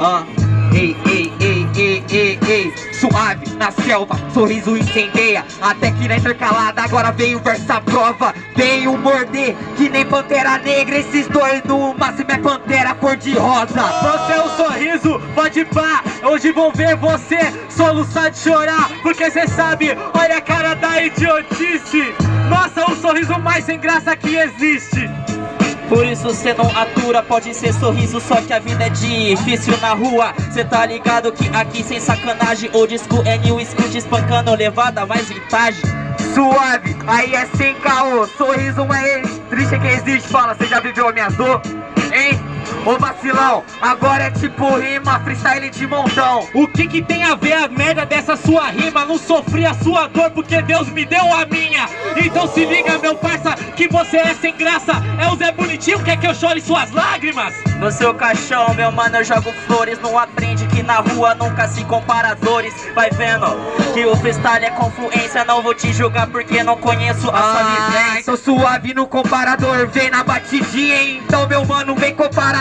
Ah, ei, ei, ei, ei, ei, ei. Suave na selva, sorriso incendeia. Até que na intercalada agora veio versa prova. Veio morder que nem pantera negra Esses dois no máximo é pantera cor de rosa Você é um sorriso, pode pá. Hoje vão ver você soluçar de chorar. Porque cê sabe, olha a cara da idiotice. Nossa, o sorriso mais sem graça que existe por isso cê não atura, pode ser sorriso, só que a vida é difícil na rua Cê tá ligado que aqui sem sacanagem O disco é new school, espancando levada mais vintage Suave, aí é sem caô Sorriso mais triste que existe Fala, cê já viveu a minha dor? Hein? Ô vacilão, agora é tipo rima, freestyle de montão. O que que tem a ver a merda dessa sua rima? Não sofri a sua dor porque Deus me deu a minha. Então se liga meu parça, que você é sem graça. É o Zé Bonitinho, quer que eu chore suas lágrimas? No seu caixão, meu mano, eu jogo flores. Não aprende que na rua nunca se compara dores. Vai vendo que o freestyle é confluência. Não vou te julgar porque não conheço a sua vivência. Sou suave no comparador, vem na batidinha Então meu mano,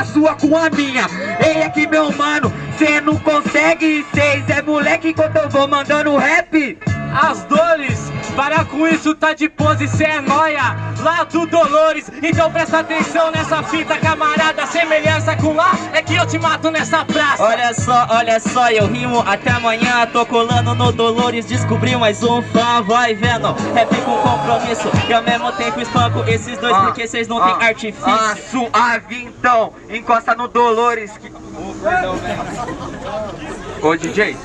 comparar sua com a minha. Ei, aqui meu mano, cê não consegue Cês é moleque enquanto eu vou mandando rap. As dores Para com isso, tá de pose, cê é nóia. Lá do Dolores, então presta atenção nessa fita Camarada, semelhança com lá É que eu te mato nessa praça. Olha só, olha só, eu rimo até amanhã. Tô colando no Dolores, descobri mais um. Fã Vai vendo, rap com compromisso E ao mesmo tempo espanco esses dois Ah, Porque vocês não ah, têm artifício. Ah, suave então, encosta no Dolores que... Ô DJ